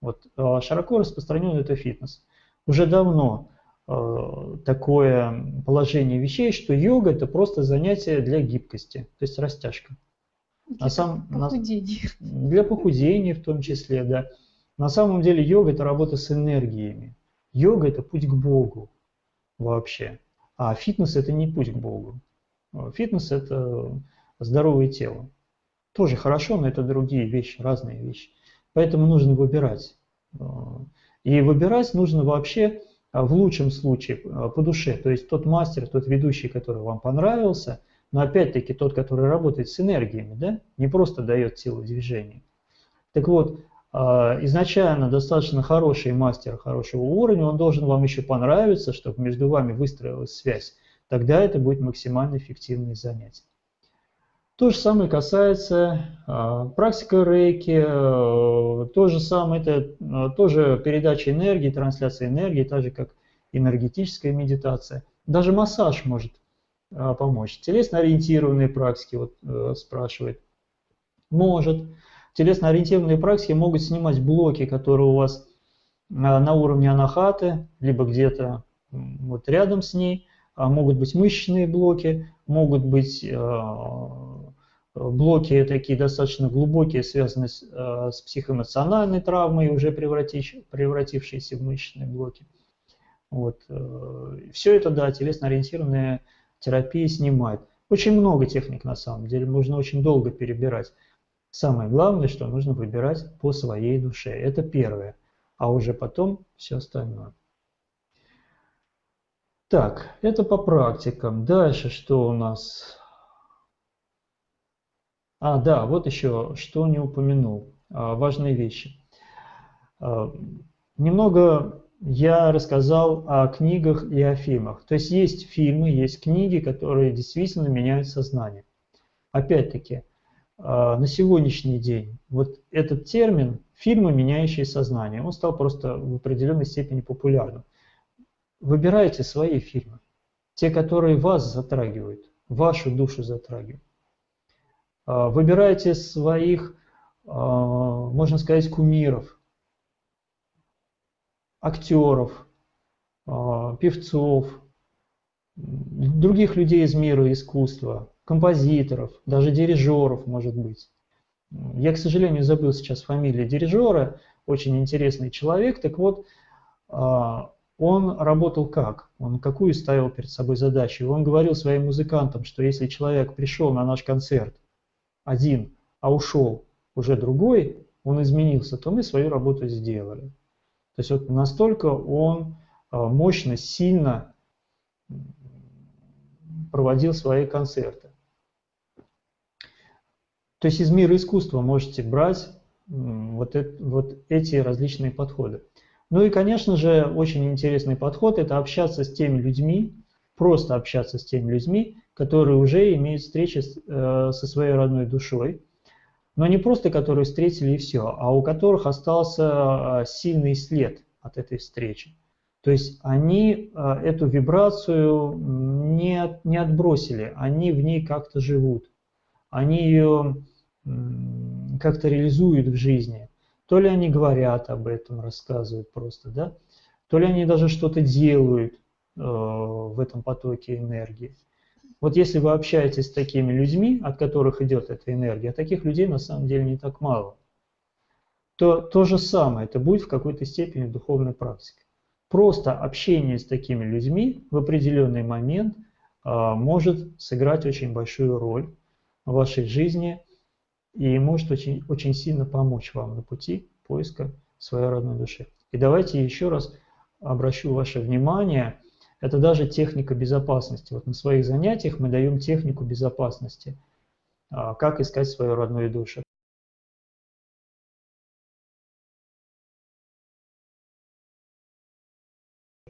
Вот, э, широко распространен это фитнес. Уже давно Э, такое положение вещей, что йога это просто занятие для гибкости, то есть растяжка. Для на сам, похудения. На, для похудения в том числе, да. На самом деле йога это работа с энергиями. Йога это путь к Богу вообще. А фитнес это не путь к Богу. Фитнес это здоровое тело. Тоже хорошо, но это другие вещи, разные вещи. Поэтому нужно выбирать. Э, и выбирать нужно вообще а в лучшем случае по душе, то есть тот мастер, тот ведущий, который вам понравился, но опять-таки тот, который работает с энергиями, да, не просто дает силу движения. Так вот, изначально достаточно хороший мастер хорошего уровня, он должен вам еще понравиться, чтобы между вами выстроилась связь. Тогда это будет максимально эффективное занятие. То же самое касается э, практики рейки, э, то же самое, это э, тоже передача энергии, трансляция энергии, так же как энергетическая медитация. Даже массаж может э, помочь. Телесно-ориентированные практики, вот э, спрашивает, может. Телесно-ориентированные практики могут снимать блоки, которые у вас э, на уровне анахаты, либо где-то вот рядом с ней, а могут быть мышечные блоки, могут быть э, блоки такие достаточно глубокие, связанные с, с психоэмоциональной травмой, уже превратившиеся в мышечные блоки. Вот. Э, Все это, да, телесно-ориентированная терапия снимает. Очень много техник на самом деле, можно очень долго перебирать. Самое главное, что нужно выбирать по своей душе. Это первое. А уже потом все остальное. Так, это по практикам. Дальше что у нас? А, да, вот еще, что не упомянул. А, важные вещи. А, немного я рассказал о книгах и о фильмах. То есть есть фильмы, есть книги, которые действительно меняют сознание. Опять-таки, на сегодняшний день вот этот термин «фильмы, меняющие сознание», он стал просто в определенной степени популярным. Выбирайте свои фильмы, те, которые вас затрагивают, вашу душу затрагивают. А, выбирайте своих, а, можно сказать, кумиров, актеров, а, певцов, других людей из мира искусства, композиторов, даже дирижеров, может быть. Я, к сожалению, забыл сейчас фамилию дирижера, очень интересный человек. Так вот, он работал как? Он какую ставил перед собой задачу? Он говорил своим музыкантам, что если человек пришел на наш концерт один, а ушел уже другой, он изменился, то мы свою работу сделали. То есть вот настолько он а, мощно, сильно проводил свои концерты. То есть из мира искусства можете брать вот, это, вот эти различные подходы. Ну и, конечно же, очень интересный подход – это общаться с теми людьми, просто общаться с теми людьми, которые уже имеют встречи с, э, со своей родной душой. Но не просто которые встретили и все, а у которых остался сильный след от этой встречи. То есть они эту вибрацию не, не отбросили, они в ней как-то живут, они ее как-то реализуют в жизни. То ли они говорят об этом, рассказывают просто, да, то ли они даже что-то делают э, в этом потоке энергии. Вот если вы общаетесь с такими людьми, от которых идет эта энергия, а таких людей на самом деле не так мало, то то же самое, это будет в какой-то степени духовной практикой. Просто общение с такими людьми в определенный момент э, может сыграть очень большую роль в вашей жизни и может очень, очень сильно помочь вам на пути поиска своей родной души. И давайте еще раз обращу ваше внимание, это даже техника безопасности. Вот на своих занятиях мы даем технику безопасности, а, как искать свою родную душу.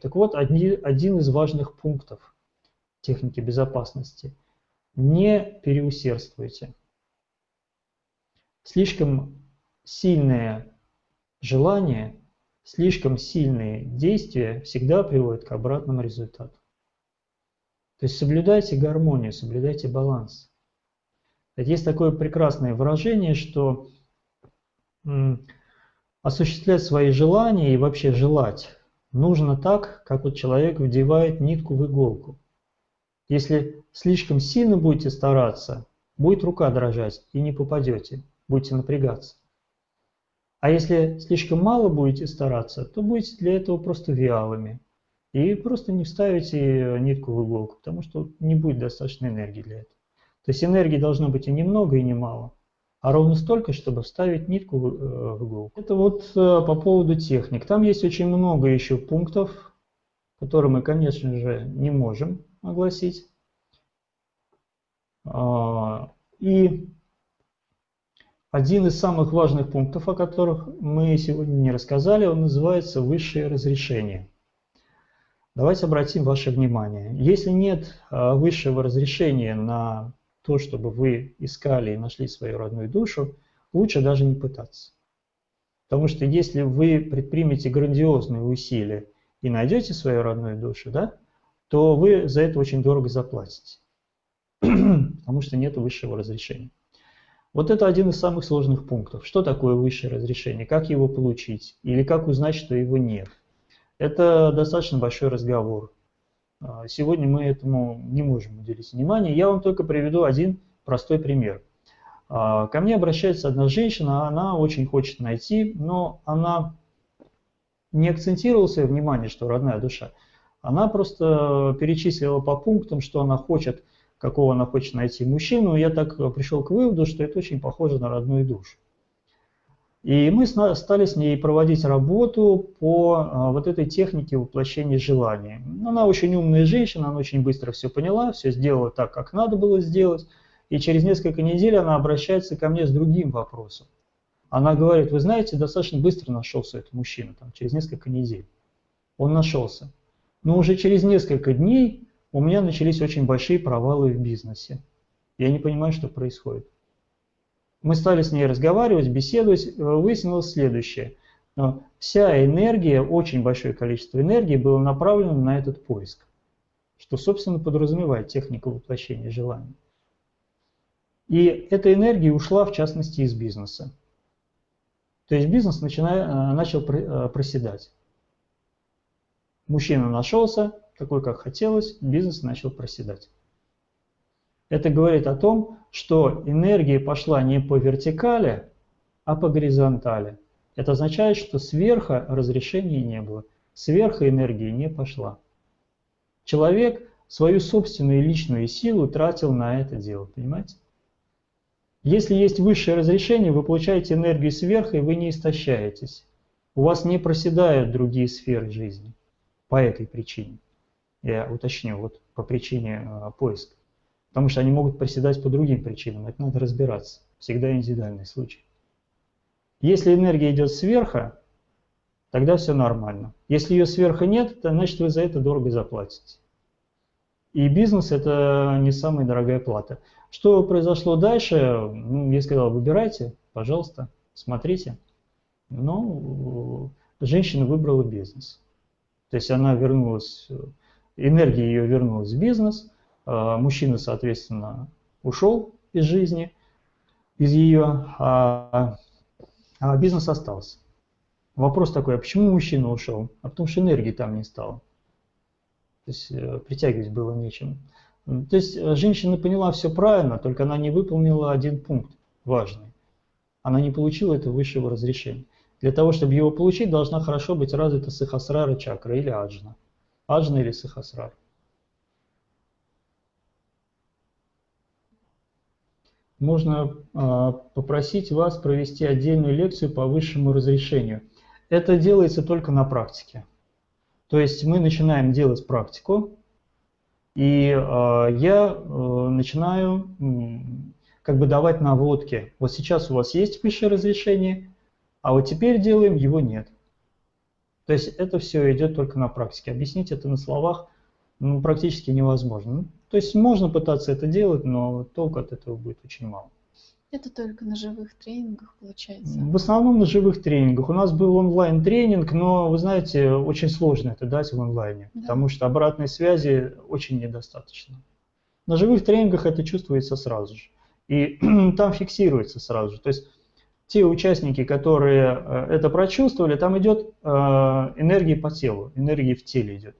Так вот, один, один из важных пунктов техники безопасности. Не переусердствуйте. Слишком сильное желание слишком сильные действия всегда приводят к обратному результату. То есть соблюдайте гармонию, соблюдайте баланс. Есть такое прекрасное выражение, что осуществлять свои желания и вообще желать нужно так, как вот человек вдевает нитку в иголку. Если слишком сильно будете стараться, будет рука дрожать и не попадете, будете напрягаться. А если слишком мало будете стараться, то будете для этого просто вялыми. И просто не вставите нитку в иголку, потому что не будет достаточно энергии для этого. То есть энергии должно быть и немного, и немало, а ровно столько, чтобы вставить нитку в э, иголку. Это вот э, по поводу техник. Там есть очень много еще пунктов, которые мы, конечно же, не можем огласить. А, и один из самых важных пунктов, о которых мы сегодня не рассказали, он называется «Высшее разрешение». Давайте обратим ваше внимание. Если нет а, высшего разрешения на то, чтобы вы искали и нашли свою родную душу, лучше даже не пытаться. Потому что если вы предпримете грандиозные усилия и найдете свою родную душу, да, то вы за это очень дорого заплатите. (clears throat) Потому что нет высшего разрешения. Вот это один из самых сложных пунктов. Что такое высшее разрешение? Как его получить? Или как узнать, что его нет? Это достаточно большой разговор. А, сегодня мы этому не можем уделить внимание. Я вам только приведу один простой пример. А, ко мне обращается одна женщина, она очень хочет найти, но она не акцентировала свое внимание, что родная душа. Она просто перечислила по пунктам, что она хочет какого она хочет найти мужчину, я так э, пришел к выводу, что это очень похоже на родную душу. И мы стали с ней проводить работу по а, вот этой технике воплощения желаний. Она очень умная женщина, она очень быстро все поняла, все сделала так, как надо было сделать. И через несколько недель она обращается ко мне с другим вопросом. Она говорит, вы знаете, достаточно быстро нашелся этот мужчина, там, через несколько недель. Он нашелся. Но уже через несколько дней у меня начались очень большие провалы в бизнесе. Я не понимаю, что происходит. Мы стали с ней разговаривать, беседовать, э, выяснилось следующее. Вся энергия, очень большое количество энергии было направлено на этот поиск, что, собственно, подразумевает технику воплощения желаний. И эта энергия ушла, в частности, из бизнеса. То есть бизнес начинает, э, начал э, проседать. Мужчина нашелся, такой, как хотелось, бизнес начал проседать. Это говорит о том, что энергия пошла не по вертикали, а по горизонтали. Это означает, что сверху разрешения не было, сверху энергии не пошла. Человек свою собственную личную силу тратил на это дело, понимаете? Если есть высшее разрешение, вы получаете энергию сверху, и вы не истощаетесь. У вас не проседают другие сферы жизни по этой причине я уточню, вот по причине э, поиска. Потому что они могут проседать по другим причинам, это надо разбираться. Всегда индивидуальный случай. Если энергия идет сверху, тогда все нормально. Если ее сверху нет, то значит вы за это дорого заплатите. И бизнес это не самая дорогая плата. Что произошло дальше? Ну, я сказал, выбирайте, пожалуйста, смотрите. Но женщина выбрала бизнес. То есть она вернулась, энергия ее вернулась в бизнес, а мужчина, соответственно, ушел из жизни, из ее, а, а бизнес остался. Вопрос такой, а почему мужчина ушел? А потому что энергии там не стало. То есть э, притягивать было нечем. То есть э, женщина поняла все правильно, только она не выполнила один пункт важный. Она не получила этого высшего разрешения. Для того, чтобы его получить, должна хорошо быть развита сахасрара чакра или аджна. Аджна или сахасрар. Можно э, попросить вас провести отдельную лекцию по высшему разрешению. Это делается только на практике. То есть мы начинаем делать практику, и э, я э, начинаю как бы давать наводки. Вот сейчас у вас есть высшее разрешение, а вот теперь делаем, его нет. То есть это все идет только на практике. Объяснить это на словах ну, практически невозможно. Ну, то есть можно пытаться это делать, но толку от этого будет очень мало. Это только на живых тренингах получается? В основном на живых тренингах. У нас был онлайн-тренинг, но, вы знаете, очень сложно это дать в онлайне, да. потому что обратной связи очень недостаточно. На живых тренингах это чувствуется сразу же. И (clears throat) там фиксируется сразу же. То есть те участники, которые э, это прочувствовали, там идет э, энергия по телу, энергия в теле идет.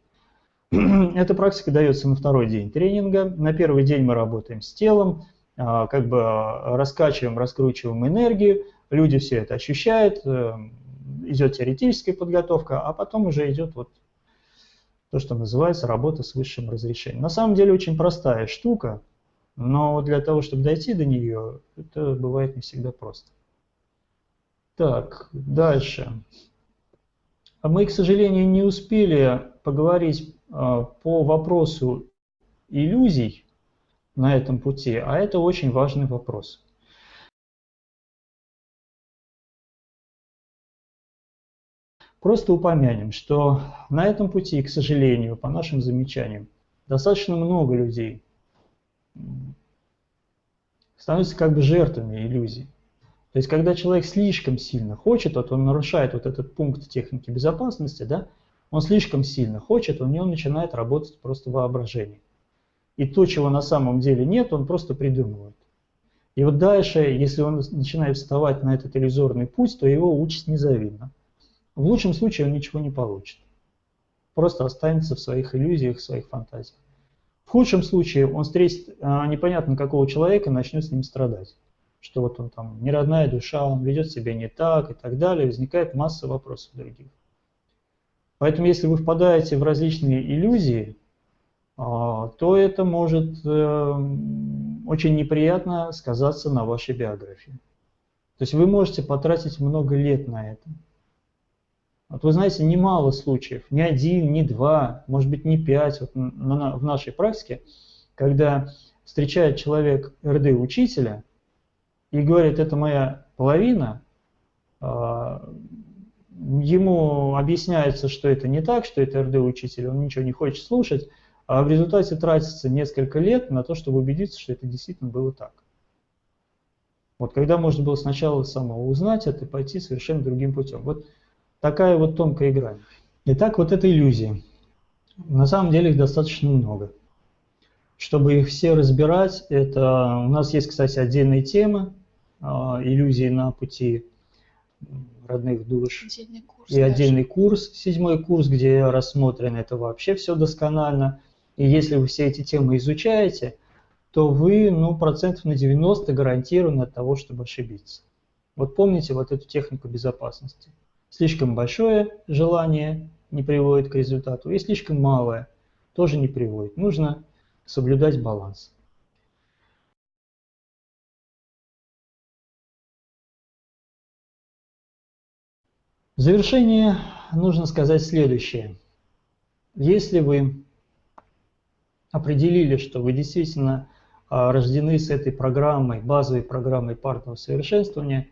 (clears throat) Эта практика дается на второй день тренинга. На первый день мы работаем с телом, э, как бы раскачиваем, раскручиваем энергию. Люди все это ощущают, идет теоретическая подготовка, а потом уже идет вот то, что называется работа с высшим разрешением. На самом деле очень простая штука, но для того, чтобы дойти до нее, это бывает не всегда просто. Так, дальше. А мы, к сожалению, не успели поговорить а, по вопросу иллюзий на этом пути, а это очень важный вопрос. Просто упомянем, что на этом пути, к сожалению, по нашим замечаниям, достаточно много людей становятся как бы жертвами иллюзий. То есть, когда человек слишком сильно хочет, вот он нарушает вот этот пункт техники безопасности, да, он слишком сильно хочет, у него начинает работать просто воображение. И то, чего на самом деле нет, он просто придумывает. И вот дальше, если он начинает вставать на этот иллюзорный путь, то его участь незавидна. В лучшем случае он ничего не получит. Просто останется в своих иллюзиях, в своих фантазиях. В худшем случае он встретит а, непонятно какого человека и начнет с ним страдать что вот он там не родная душа, он ведет себя не так и так далее, возникает масса вопросов других. Поэтому если вы впадаете в различные иллюзии, а, то это может эм, очень неприятно сказаться на вашей биографии. То есть вы можете потратить много лет на это. Вот вы знаете, немало случаев, не один, не два, может быть не пять вот в нашей практике, когда встречает человек РД-учителя, и говорит, это моя половина, а, ему объясняется, что это не так, что это РД-учитель, он ничего не хочет слушать, а в результате тратится несколько лет на то, чтобы убедиться, что это действительно было так. Вот когда можно было сначала самого узнать это и пойти совершенно другим путем. Вот такая вот тонкая игра. Итак, вот это иллюзии. На самом деле их достаточно много. Чтобы их все разбирать, это у нас есть, кстати, отдельные темы, а, иллюзии на пути родных душ. Отдельный курс, и отдельный курс, седьмой курс, где рассмотрено это вообще все досконально. И если вы все эти темы изучаете, то вы ну, процентов на 90 гарантированы от того, чтобы ошибиться. Вот помните вот эту технику безопасности. Слишком большое желание не приводит к результату, и слишком малое тоже не приводит. Нужно соблюдать баланс. В завершение нужно сказать следующее. Если вы определили, что вы действительно а, рождены с этой программой, базовой программой парного совершенствования,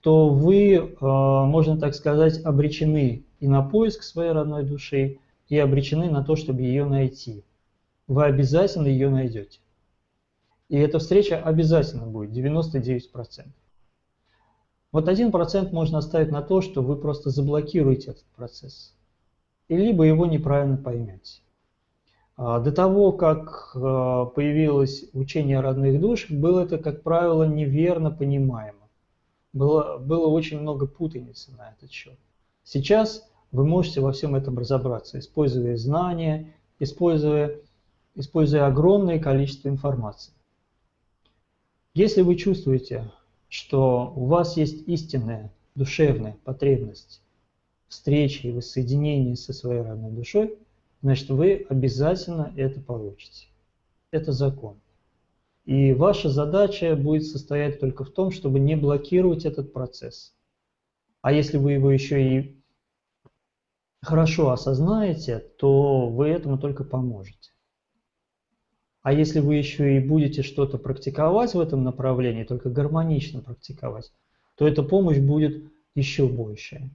то вы, а, можно так сказать, обречены и на поиск своей родной души, и обречены на то, чтобы ее найти. Вы обязательно ее найдете. И эта встреча обязательно будет, 99%. Вот 1% можно оставить на то, что вы просто заблокируете этот процесс. И либо его неправильно поймете. А, до того, как а, появилось учение родных душах, было это, как правило, неверно понимаемо. Было, было очень много путаницы на этот счет. Сейчас вы можете во всем этом разобраться, используя знания, используя, используя огромное количество информации. Если вы чувствуете, что у вас есть истинная душевная потребность встречи и воссоединения со своей родной душой, значит вы обязательно это получите. Это закон. И ваша задача будет состоять только в том, чтобы не блокировать этот процесс. А если вы его еще и хорошо осознаете, то вы этому только поможете. А если вы еще и будете что-то практиковать в этом направлении, только гармонично практиковать, то эта помощь будет еще большая.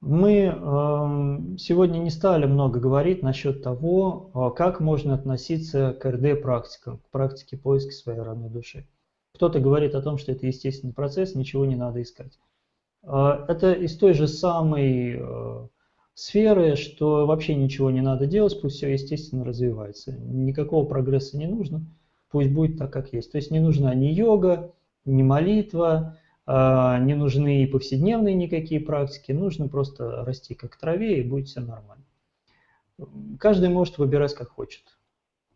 Мы э, сегодня не стали много говорить насчет того, э, как можно относиться к РД-практикам, к практике поиска своей родной души. Кто-то говорит о том, что это естественный процесс, ничего не надо искать. Э, это из той же самой э, сферы, что вообще ничего не надо делать, пусть все естественно развивается. Никакого прогресса не нужно, пусть будет так, как есть. То есть не нужна ни йога, ни молитва, а, не нужны и повседневные никакие практики, нужно просто расти как траве и будет все нормально. Каждый может выбирать как хочет.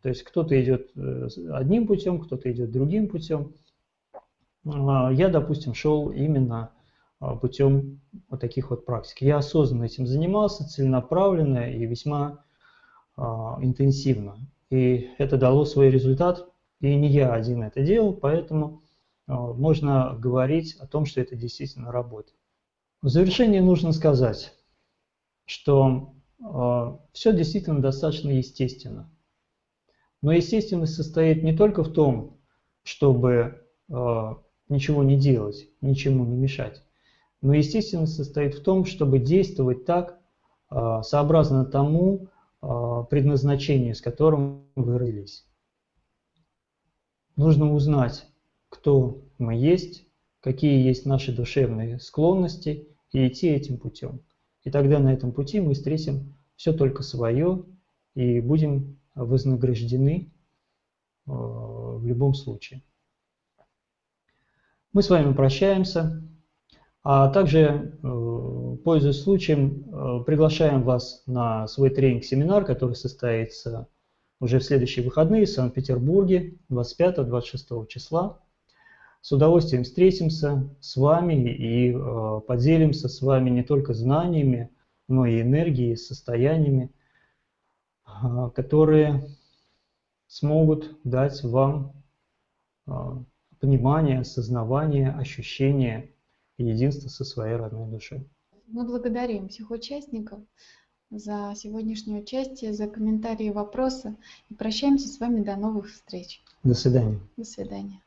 То есть кто-то идет э, одним путем, кто-то идет другим путем. А, я, допустим, шел именно путем вот таких вот практик. Я осознанно этим занимался, целенаправленно и весьма интенсивно. И это дало свой результат, и не я один это делал, поэтому Э, можно говорить о том, что это действительно работает. В завершение нужно сказать, что все действительно достаточно естественно. Но естественность состоит не только в том, чтобы ничего не делать, ничему не мешать, но естественность состоит в том, чтобы действовать так, сообразно тому предназначению, с которым вы родились. Нужно узнать, кто мы есть, какие есть наши душевные склонности, и идти этим путем. И тогда на этом пути мы встретим все только свое и будем вознаграждены э, в любом случае. Мы с вами прощаемся, а также, э, пользуясь случаем, э, приглашаем вас на свой тренинг-семинар, который состоится уже в следующие выходные в Санкт-Петербурге 25-26 числа. С удовольствием встретимся с вами и э, поделимся с вами не только знаниями, но и энергией, состояниями, которые смогут дать вам понимание, осознавание, ощущение единства со своей родной душой. Мы благодарим всех участников за сегодняшнее участие, за комментарии и вопросы. И прощаемся с вами до новых встреч. До свидания. До свидания.